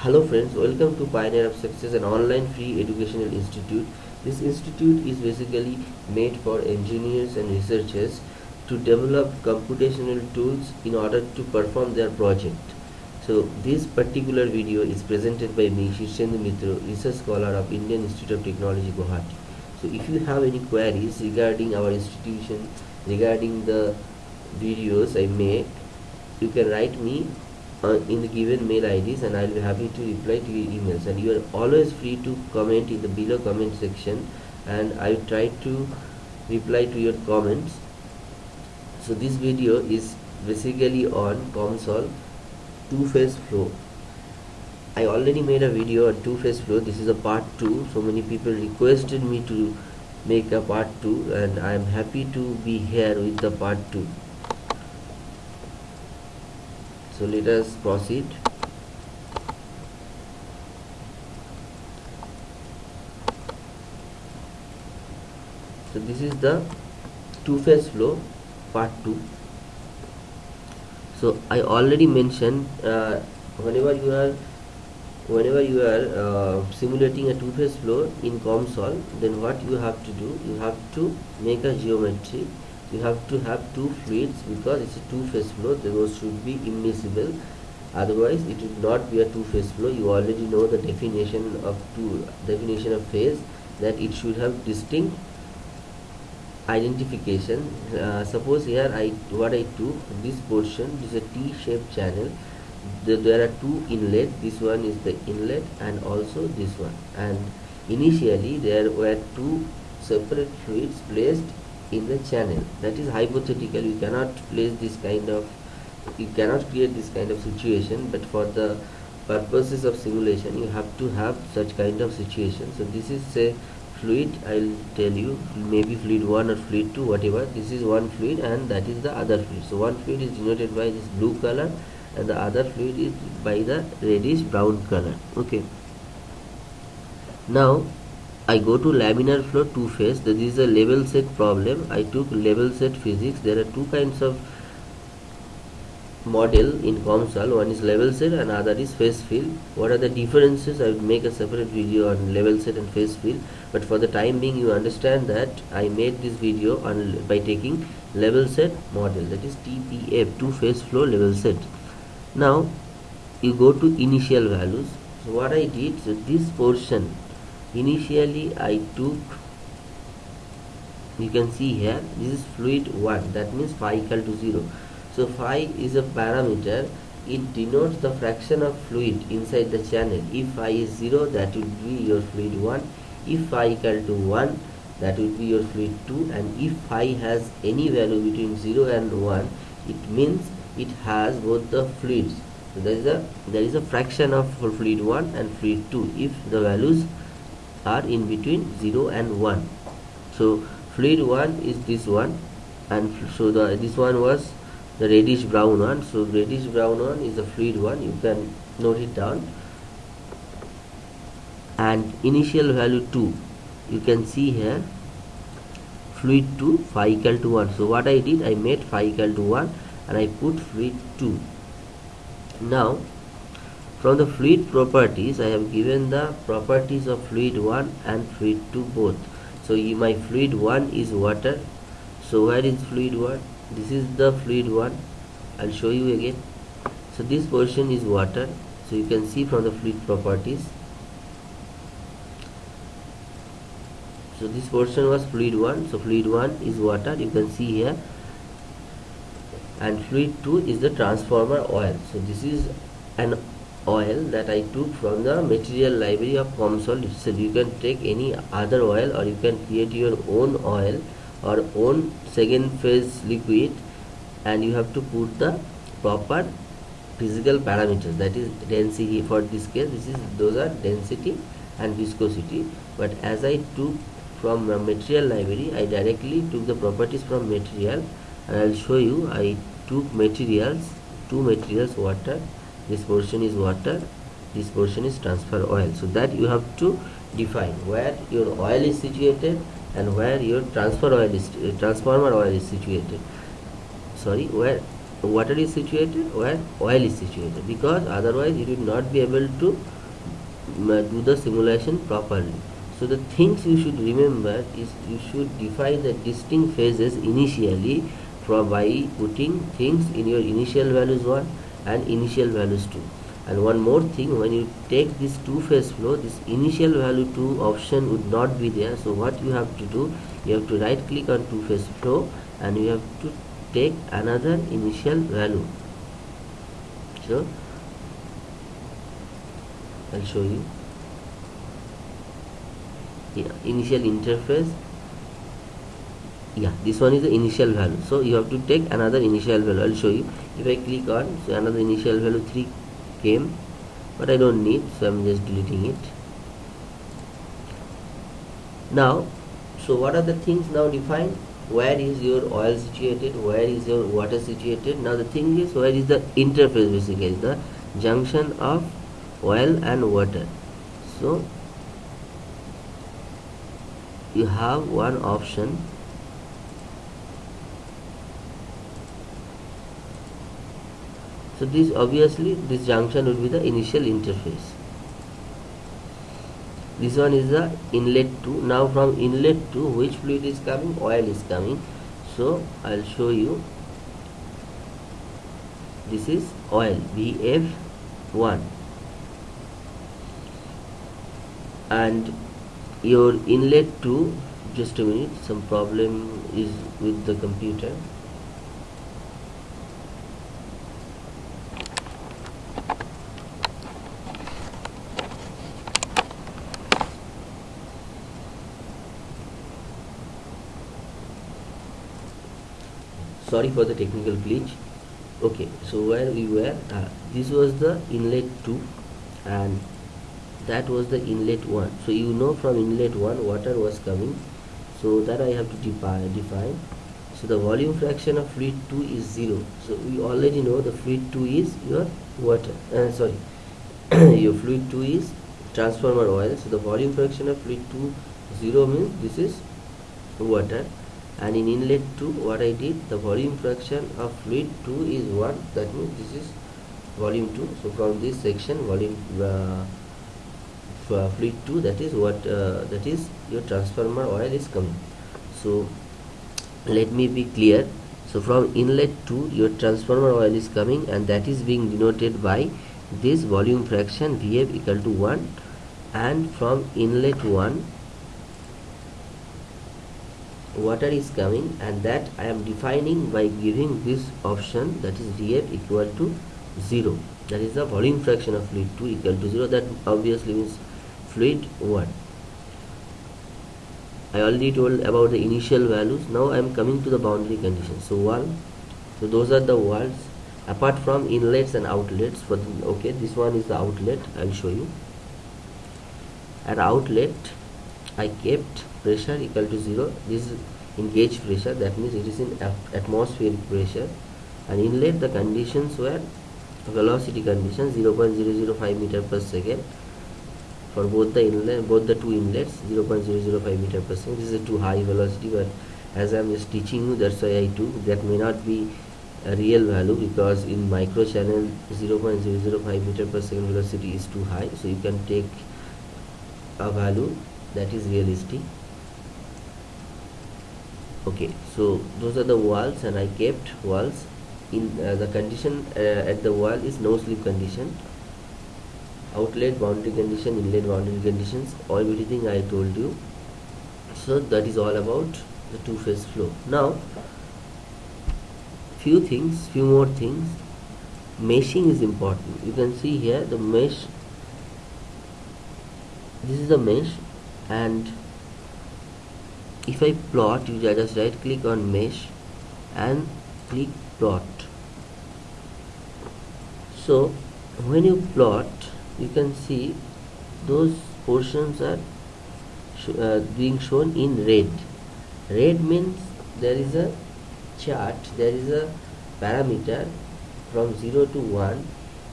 Hello friends, welcome to Pioneer of Success, an online free educational institute. This institute is basically made for engineers and researchers to develop computational tools in order to perform their project. So this particular video is presented by me, Shirshendu Mitra, research scholar of Indian Institute of Technology, Guwahati. So if you have any queries regarding our institution, regarding the videos I make, you can write me in the given mail IDs and I'll be happy to reply to your emails. And you are always free to comment in the below comment section and I will try to reply to your comments. So this video is basically on COMSOL two-phase flow. I already made a video on two-phase flow. This is a part 2 so many people requested me to make a part 2 and I am happy to be here with the part 2 so let us proceed. So this is the two-phase flow part 2 so I already mentioned uh, whenever you are whenever you are uh, simulating a two-phase flow in COMSOL then what you have to do you have to make a geometry you have to have two fluids because it's a two-phase flow. Those should be immiscible. Otherwise it would not be a two-phase flow. You already know the definition of two definition of phase that it should have distinct identification. Uh, suppose here I what I took this portion is a T-shaped channel. The, there are two inlet. This one is the inlet and also this one. And initially there were two separate fluids placed in the channel. That is hypothetical. You cannot place this kind of you cannot create this kind of situation but for the purposes of simulation you have to have such kind of situation. So this is a fluid. I'll tell you maybe fluid 1 or fluid 2 whatever. This is one fluid and that is the other fluid. So one fluid is denoted by this blue color and the other fluid is by the reddish brown color. Okay. Now I go to laminar flow two phase this is a level set problem. I took level set physics. There are two kinds of model in COMSOL. One is level set and other is phase field. What are the differences? I would make a separate video on level set and phase field. But for the time being you understand that I made this video on by taking level set model. That is TPF two phase flow level set. Now you go to initial values. So what I did so this portion initially I took you can see here this is fluid 1 that means phi equal to 0 so phi is a parameter. It denotes the fraction of fluid inside the channel. If phi is 0 that would be your fluid 1 if phi equal to 1 that would be your fluid 2 and if phi has any value between 0 and 1 it means it has both the fluids. So there is a there is a fraction of fluid 1 and fluid 2 if the values are in between 0 and 1 so fluid 1 is this one and so the this one was the reddish brown one. So reddish brown one is the fluid one. You can note it down. And initial value 2 you can see here fluid 2 phi equal to 1 so what I did I made phi equal to 1 and I put fluid 2 now from the fluid properties I have given the properties of fluid 1 and fluid 2 both. So my fluid 1 is water. So where is fluid 1 this is the fluid 1 I'll show you again. So this portion is water. So you can see from the fluid properties. So this portion was fluid 1 so fluid 1 is water. You can see here. And fluid 2 is the transformer oil. So this is an oil that I took from the material library of COMSOL itself. You can take any other oil or you can create your own oil or own second phase liquid and you have to put the proper physical parameters. That is density for this case. This is those are density and viscosity. But as I took from material library I directly took the properties from material. And I'll show you I took materials two materials water this portion is water this portion is transfer oil. So that you have to define where your oil is situated and where your transfer oil is uh, transformer oil is situated. Sorry where water is situated where oil is situated. Because otherwise you will not be able to mm, do the simulation properly. So the things you should remember is you should define the distinct phases initially from by putting things in your initial values 1 and initial values 2 and one more thing when you take this two phase flow this initial value 2 option would not be there. So what you have to do you have to right click on two phase flow and you have to take another initial value. So I'll show you. Yeah, initial interface. Yeah this one is the initial value. So you have to take another initial value. I'll show you if I click on so another initial value 3 came but I don't need so I'm just deleting it. Now so what are the things now defined? Where is your oil situated? Where is your water situated? Now the thing is where is the interface basically the junction of oil and water. So you have one option so this obviously this junction will be the initial interface. This one is the inlet 2 now from inlet 2 which fluid is coming? Oil is coming. So I'll show you. This is oil BF1 and your inlet 2 just a minute some problem is with the computer sorry for the technical glitch. Okay so where we were uh, this was the inlet 2 and that was the inlet 1 so you know from inlet 1 water was coming. So that I have to define define. So the volume fraction of fluid 2 is 0 so we already know the fluid 2 is your water uh, sorry your fluid 2 is transformer oil. So the volume fraction of fluid 2 0 means this is water and in inlet 2 what I did the volume fraction of fluid 2 is 1 that means this is volume 2 so from this section volume uh, fluid 2 that is what uh, that is your transformer oil is coming. So let me be clear. So from inlet 2 your transformer oil is coming and that is being denoted by this volume fraction VF equal to 1 and from inlet 1 water is coming and that I am defining by giving this option that is VF equal to 0 that is the volume fraction of fluid 2 equal to 0 that obviously means fluid 1 I already told about the initial values. Now I am coming to the boundary conditions so one so those are the walls apart from inlets and outlets for the, okay this one is the outlet I'll show you. At outlet I kept pressure equal to 0 this is in gauge pressure. That means it is in atmospheric pressure. And inlet the conditions were velocity conditions 0.005 meter per second. For both the inlet both the two inlets 0.005 meter per second. This is a too high velocity but as I'm just teaching you that's why I do. That may not be a real value because in micro channel 0.005 meter per second velocity is too high. So you can take a value that is realistic okay so those are the walls and I kept walls in uh, the condition uh, at the wall is no slip condition. Outlet boundary condition inlet boundary conditions all everything I told you. So that is all about the two phase flow. Now few things few more things. Meshing is important. You can see here the mesh. This is the mesh and if I plot you just right click on mesh and click plot. So when you plot you can see those portions are sh uh, being shown in red. Red means there is a chart there is a parameter from 0 to 1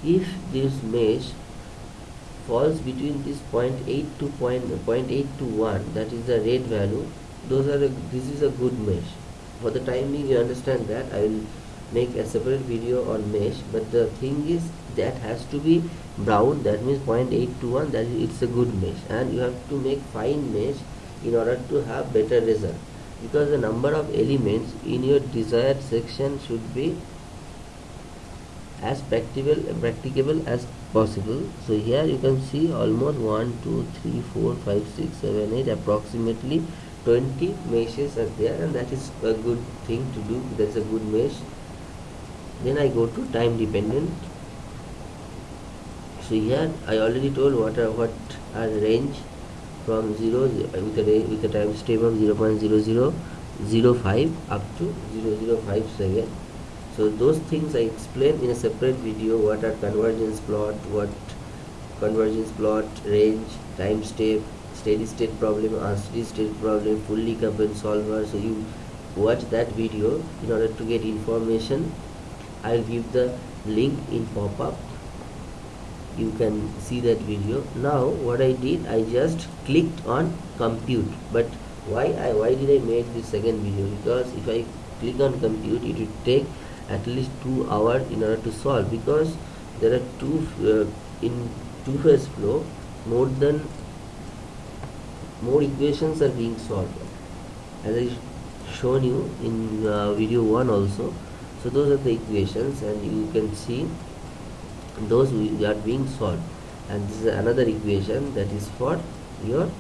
if this mesh falls between this 0.8 to point, 0.8 to 1 that is the red value those are a, this is a good mesh. For the time being you understand that. I will make a separate video on mesh but the thing is that has to be brown. That means 0.821 that it's a good mesh. And you have to make fine mesh in order to have better result. Because the number of elements in your desired section should be as practicable practicable as possible. So here you can see almost 1 2 3 4 5 6 7 8 approximately 20 meshes are there and that is a good thing to do that's a good mesh. Then I go to time dependent. So here I already told what are what are range from 0 with a with a time step of 0 0.0005 up to 0057 so those things I explain in a separate video what are convergence plot what convergence plot range time step steady state problem unsteady state problem fully coupled solver so you watch that video. In order to get information I'll give the link in pop-up. You can see that video. Now what I did I just clicked on compute. But why I why did I make this second video? Because if I click on compute it will take at least two hours in order to solve. Because there are two uh, in two phase flow. More than more equations are being solved. As I shown you in uh, video 1 also so those are the equations and you can see those are being solved. And this is another equation that is for your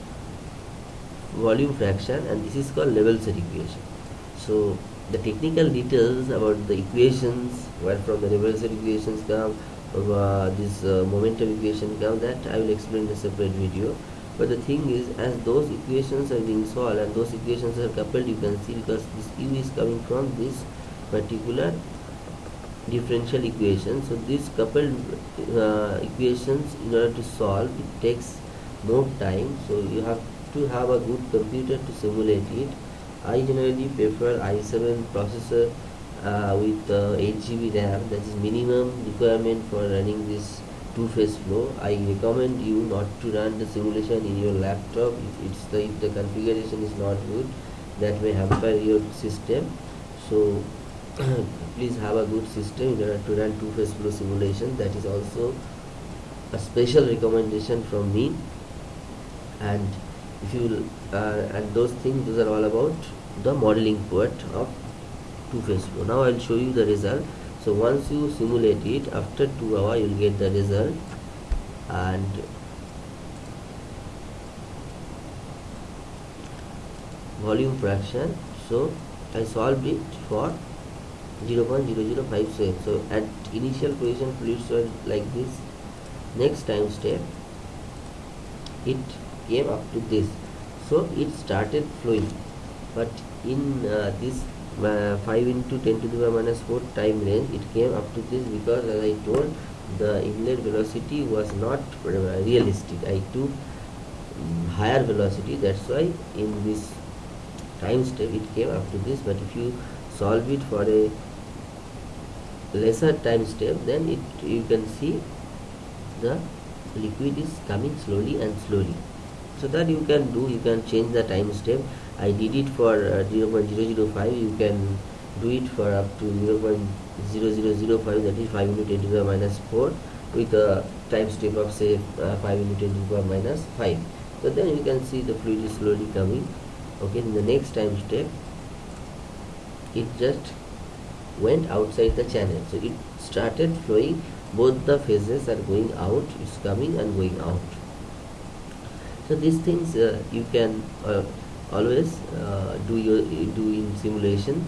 volume fraction and this is called level set equation. So the technical details about the equations where from the level set equations come uh, this uh, momentum equation come that I will explain in a separate video but the thing is as those equations are being solved and those equations are coupled you can see because this u is coming from this particular differential equation. So these coupled uh, equations in order to solve it takes more time. So you have to have a good computer to simulate it. I generally prefer i7 processor uh, with uh, 8 GB RAM. That is minimum requirement for running this two-phase flow I recommend you not to run the simulation in your laptop. If it's the if the configuration is not good that may hamper your system. So please have a good system in order to run two-phase flow simulation. That is also a special recommendation from me. And if you uh, and those things those are all about the modeling part of two-phase flow now I'll show you the result so once you simulate it after two hour you'll get the result. And volume fraction. So I solved it for 0.0057 so at initial position fluids were like this. Next time step it came up to this. So it started flowing. But in uh, this uh, 5 into 10 to the power minus 4 time range. It came up to this because as I told the inlet velocity was not realistic. I took higher velocity. That's why in this time step it came up to this. But if you solve it for a lesser time step then it you can see the liquid is coming slowly and slowly. So that you can do you can change the time step I did it for uh, 0.005 you can do it for up to 0.0005 that is 5 into 10 to the minus 4 with a time step of say uh, 5 into 10 to the power minus 5 so then you can see the fluid is slowly coming. Okay in the next time step it just went outside the channel. So it started flowing. Both the phases are going out. It's coming and going out. So these things uh, you can uh, always uh, do your do in simulation.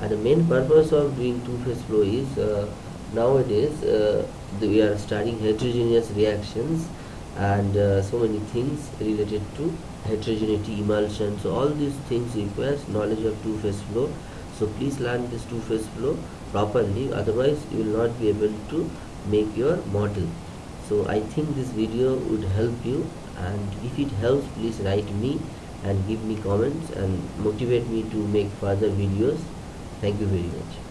And the main purpose of doing two-phase flow is uh, nowadays uh, we are studying heterogeneous reactions and uh, so many things related to heterogeneity emulsion. So all these things requires knowledge of two-phase flow. So please learn this two-phase flow properly. Otherwise you will not be able to make your model. So i think this video would help you. And if it helps please write me and give me comments and motivate me to make further videos. Thank you very much